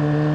you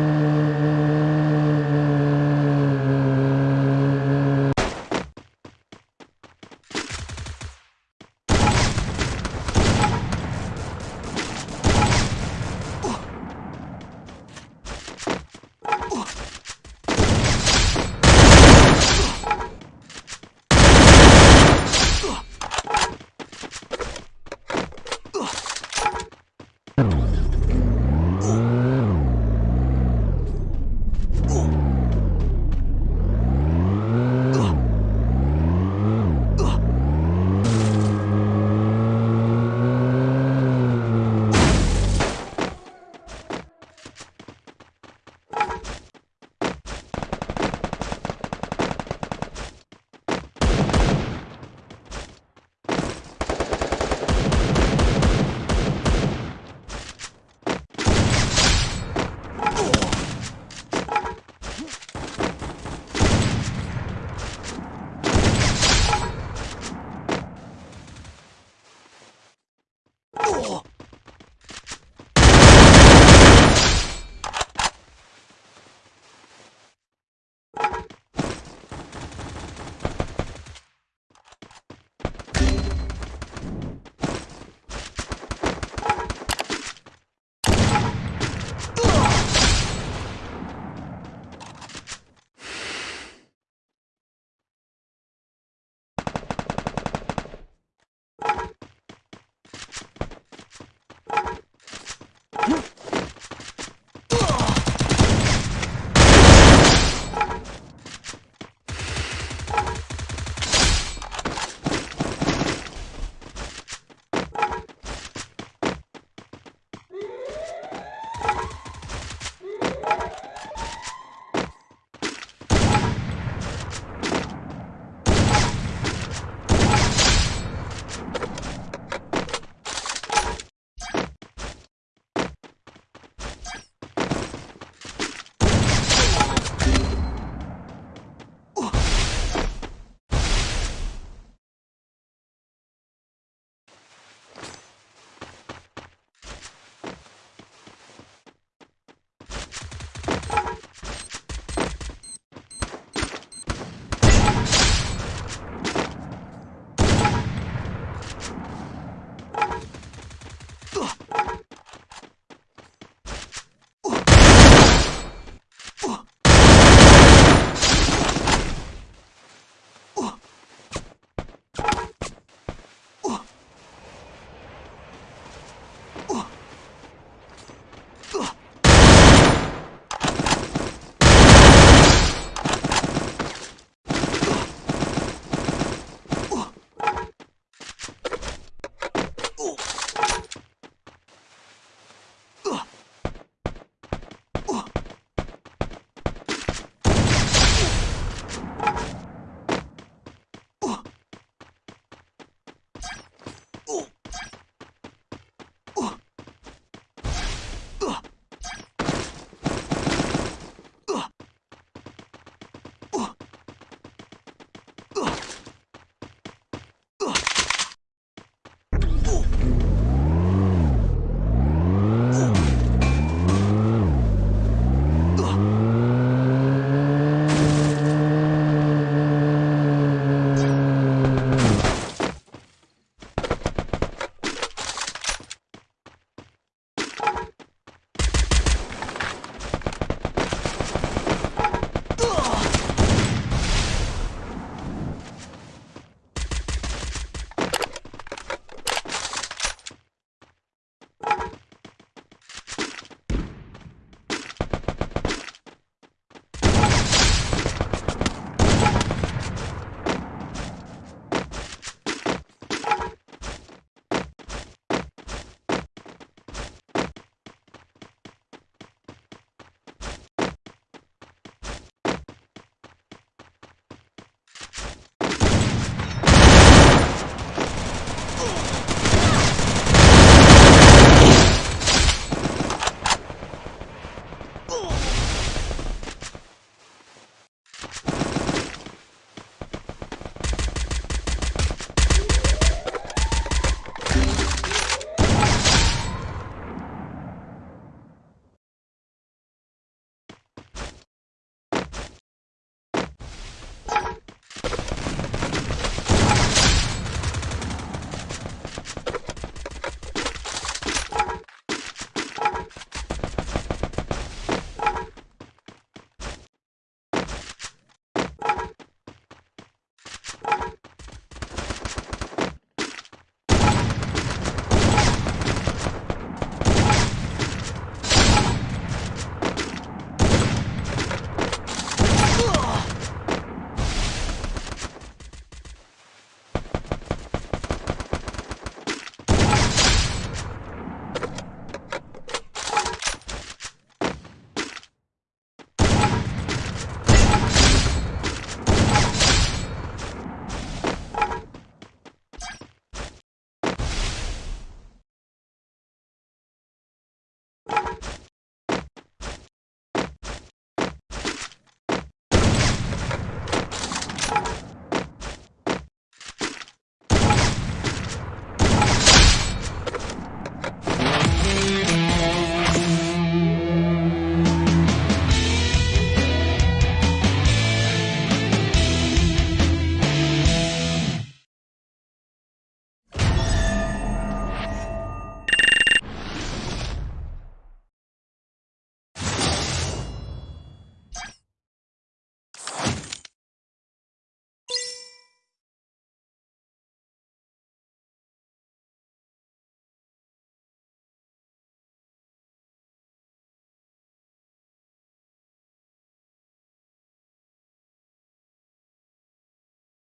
Ooh.